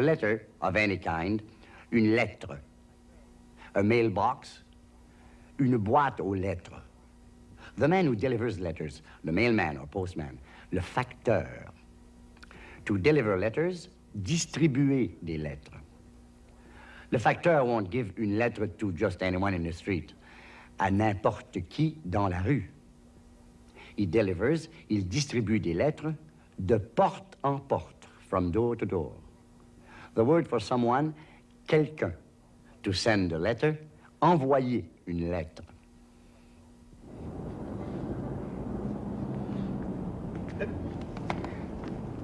letter of any kind, une lettre. A mailbox, une boîte aux lettres. The man who delivers letters, the mailman or postman, le facteur. To deliver letters, distribuer des lettres. Le facteur won't give une lettre to just anyone in the street, à n'importe qui dans la rue. He delivers, il distribue des lettres de porte en porte, from door to door. The word for someone, quelqu'un. To send a letter, envoyer une lettre.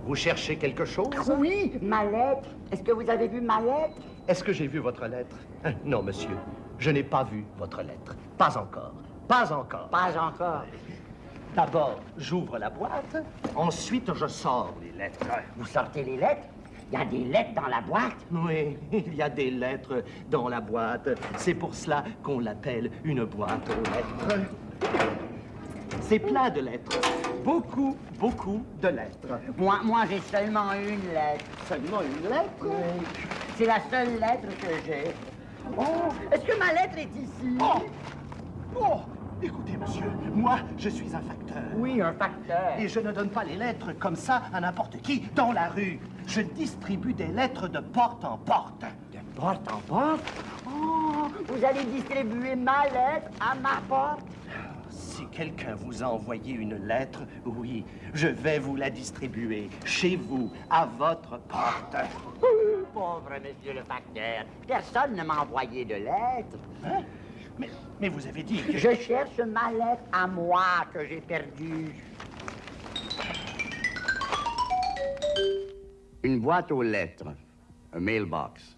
Vous cherchez quelque chose? Oui, ma lettre. Est-ce que vous avez vu ma lettre? Est-ce que j'ai vu votre lettre? Non, monsieur. Je n'ai pas vu votre lettre. Pas encore. Pas encore. Pas encore. D'abord, j'ouvre la boîte. Ensuite, je sors les lettres. Vous sortez les lettres? Il y a des lettres dans la boîte? Oui, il y a des lettres dans la boîte. C'est pour cela qu'on l'appelle une boîte aux lettres. C'est plein de lettres. Beaucoup, beaucoup de lettres. Moi, moi j'ai seulement une lettre. Seulement une lettre? Oui. C'est la seule lettre que j'ai. Oh, est-ce que ma lettre est ici? Oh Oh Écoutez, monsieur, moi, je suis un facteur. Oui, un facteur. Et je ne donne pas les lettres comme ça à n'importe qui dans la rue. Je distribue des lettres de porte en porte. De porte en porte? Oh, vous allez distribuer ma lettre à ma porte? Si quelqu'un vous a envoyé une lettre, oui, je vais vous la distribuer chez vous, à votre porte. Pauvre monsieur le facteur, personne ne m'a envoyé de lettre. Hein? Mais, mais vous avez dit que... Je cherche ma lettre à moi que j'ai perdue. Une boîte aux lettres, a mailbox.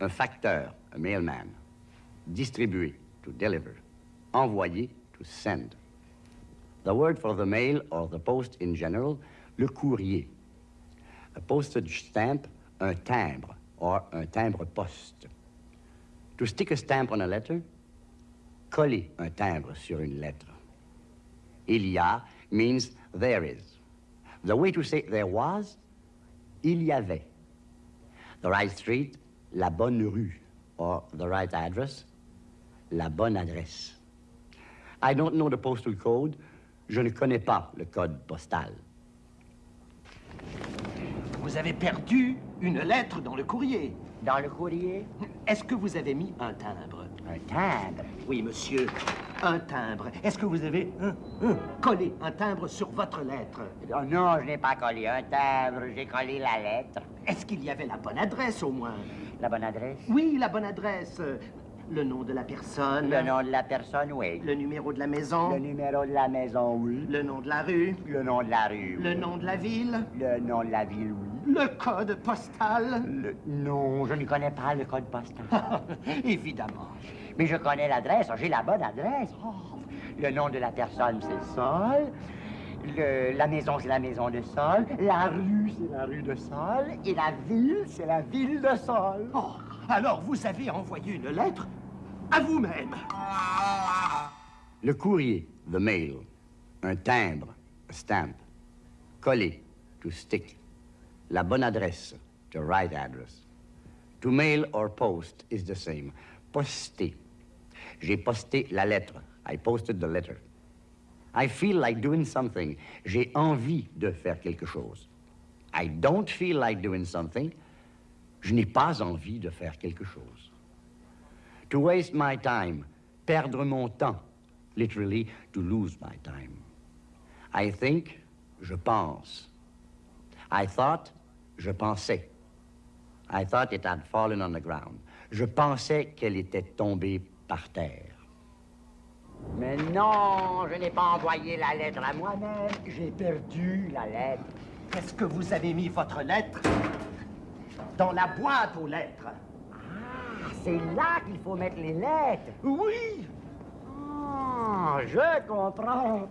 Un facteur, a mailman. Distribuer, to deliver. Envoyer, to send. The word for the mail or the post in general, le courrier. A postage stamp, un timbre, or un timbre poste. To stick a stamp on a letter, coller un timbre sur une lettre. Il y a means there is. The way to say there was, il y avait. The right street, la bonne rue, or the right address, la bonne adresse. I don't know the postal code. Je ne connais pas le code postal. Vous avez perdu une lettre dans le courrier. Dans le courrier? Est-ce que vous avez mis un timbre? Un timbre. Oui, monsieur, un timbre. Est-ce que vous avez collé un timbre sur votre lettre? Oh non, je n'ai pas collé un timbre, j'ai collé la lettre. Est-ce qu'il y avait la bonne adresse au moins? La bonne adresse? Oui, la bonne adresse. Le nom de la personne. Le nom de la personne, oui. Le numéro de la maison. Le numéro de la maison, oui. Le nom de la rue. Le nom de la rue, Le oui. nom de la ville. Le nom de la ville, oui. Le code postal. Le... Non, je ne connais pas le code postal. Évidemment. Mais je connais l'adresse, j'ai la bonne adresse. Oh, Le nom de la personne, c'est Sol. Le- la maison, c'est la maison de Sol. La rue, c'est la rue de Sol. Et la ville, c'est la ville de Sol. Oh, alors vous avez envoyé une lettre à vous-même. Le courrier, the mail. Un timbre, a stamp. Coller, to stick. La bonne adresse, the right address. To mail or post is the same. Poster. J'ai posté la lettre. I posted the letter. I feel like doing something. J'ai envie de faire quelque chose. I don't feel like doing something. Je n'ai pas envie de faire quelque chose. To waste my time, perdre mon temps. Literally, to lose my time. I think, je pense. I thought, je pensais. I thought it had fallen on the ground. Je pensais qu'elle était tombée par terre. Mais non, je n'ai pas envoyé la lettre à moi-même. J'ai perdu la lettre. Est-ce que vous avez mis votre lettre? Dans la boîte aux lettres Ah, c'est là qu'il faut mettre les lettres. Oui. Ah, je comprends.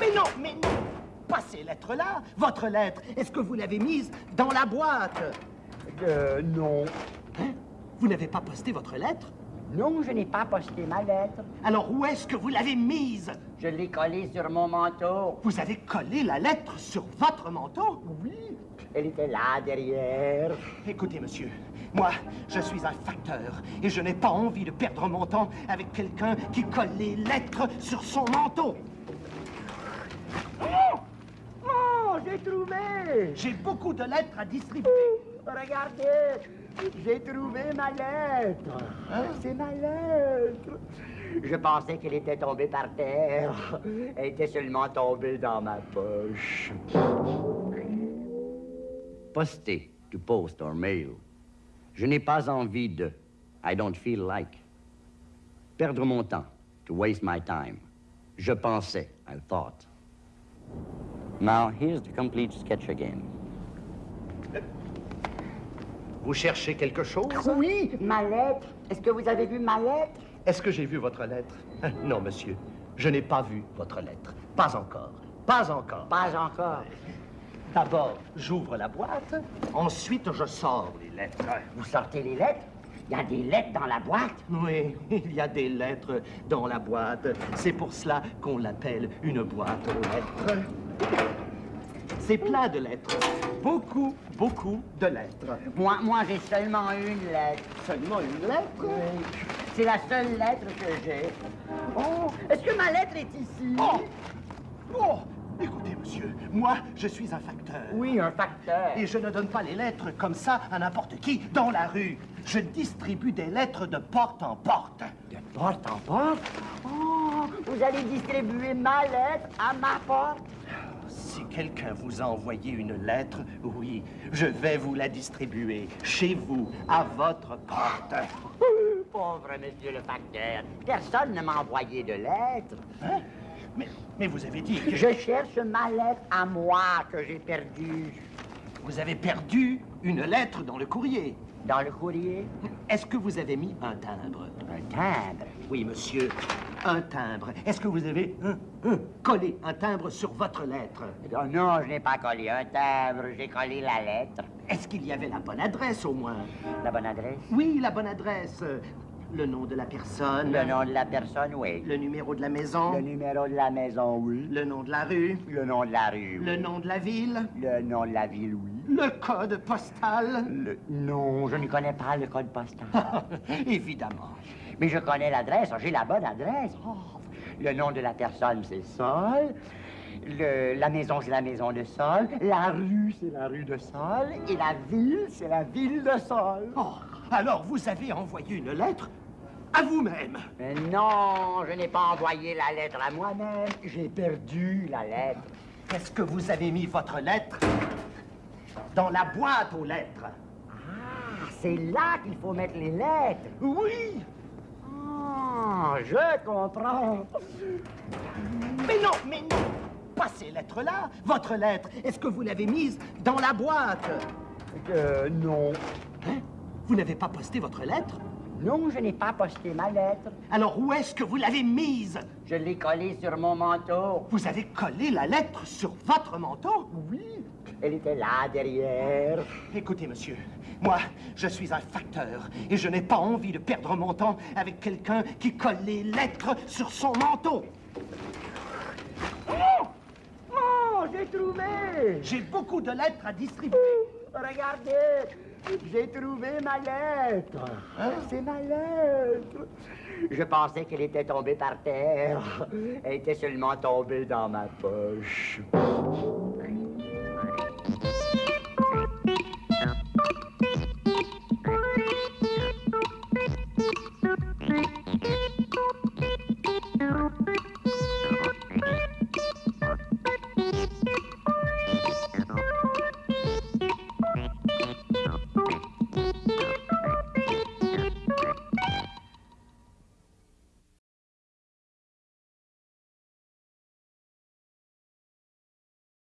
Mais non, mais non. Pas ces lettres-là. Votre lettre, est-ce que vous l'avez mise dans la boîte? Euh, non. Hein? Vous n'avez pas posté votre lettre? Non, je n'ai pas posté ma lettre. Alors où est-ce que vous l'avez mise? Je l'ai collée sur mon manteau. Vous avez collé la lettre sur votre manteau? Oui. Elle était là, derrière. Écoutez, monsieur, moi, je suis un facteur et je n'ai pas envie de perdre mon temps avec quelqu'un qui colle les lettres sur son manteau. Oh! Oh, j'ai trouvé! J'ai beaucoup de lettres à distribuer. Regardez, j'ai trouvé ma lettre. Hein? C'est ma lettre. Je pensais qu'elle était tombée par terre. Elle était seulement tombée dans ma poche. Poster, to post or mail. Je n'ai pas envie de. I don't feel like. Perdre mon temps, to waste my time. Je pensais, I thought. Now, here's the complete sketch again. Vous cherchez quelque chose? Oui, ma lettre. Est-ce que vous avez vu ma lettre? Est-ce que j'ai vu votre lettre? Non, monsieur. Je n'ai pas vu votre lettre. Pas encore. Pas encore. Pas encore. D'abord, j'ouvre la boîte. Ensuite, je sors les lettres. Vous sortez les lettres? Il y a des lettres dans la boîte? Oui, il y a des lettres dans la boîte. C'est pour cela qu'on l'appelle une boîte aux lettres. C'est plein de lettres. Beaucoup, beaucoup de lettres. Moi, moi j'ai seulement une lettre. Seulement une lettre? C'est la seule lettre que j'ai. Oh, est-ce que ma lettre est ici? Oh Oh Écoutez, monsieur, moi, je suis un facteur. Oui, un facteur. Et je ne donne pas les lettres comme ça à n'importe qui dans la rue. Je distribue des lettres de porte en porte. De porte en porte? Oh, vous allez distribuer ma lettre à ma porte? Si quelqu'un vous a envoyé une lettre, oui, je vais vous la distribuer chez vous, à votre porte. Pauvre monsieur le facteur, personne ne m'a envoyé de lettre. Hein? Mais, mais vous avez dit que Je cherche ma lettre à moi que j'ai perdue vous avez perdu une lettre dans le courrier. dans le courrier? Est-ce que vous avez mis un timbre? Un timbre? Oui, monsieur, un timbre. Est-ce que vous avez hein, hein, collé un timbre sur votre lettre? Oh non, je n'ai pas collé un timbre, j'ai collé la lettre. Est-ce qu'il y avait la bonne adresse au moins? La bonne adresse? Oui, la bonne adresse. Le nom de la personne. Le nom de la personne, oui. Le numéro de la maison. Le numéro de la maison, oui. Le nom de la rue. Le nom de la rue, oui. Le nom de la ville. Le nom de la ville, oui. Le code postal. Le... Non, je ne connais pas le code postal. Évidemment. Mais je connais l'adresse, j'ai la bonne adresse. Oh, le nom de la personne, c'est Sol. Le- la maison, c'est la maison de Sol. La rue, c'est la rue de Sol. Et la ville, c'est la ville de Sol. Oh, alors vous avez envoyé une lettre à vous-même. Mais non, je n'ai pas envoyé la lettre à moi-même. J'ai perdu la lettre. Est-ce que vous avez mis votre lettre dans la boîte aux lettres? Ah, c'est là qu'il faut mettre les lettres. Oui. Ah, je comprends. Mais non, mais non. Pas ces lettres-là. Votre lettre, est-ce que vous l'avez mise dans la boîte? Euh, non. Hein? Vous n'avez pas posté votre lettre? Non, je n'ai pas posté ma lettre. Alors où est-ce que vous l'avez mise? Je l'ai collée sur mon manteau. Vous avez collé la lettre sur votre manteau? Oui, elle était là, derrière. Écoutez, monsieur, moi, je suis un facteur et je n'ai pas envie de perdre mon temps avec quelqu'un qui colle les lettres sur son manteau. Oh! Oh, j'ai trouvé! J'ai beaucoup de lettres à distribuer. Regardez, j'ai trouvé ma lettre. C'est ma lettre. Je pensais qu'elle était tombée par terre. Elle était seulement tombée dans ma poche.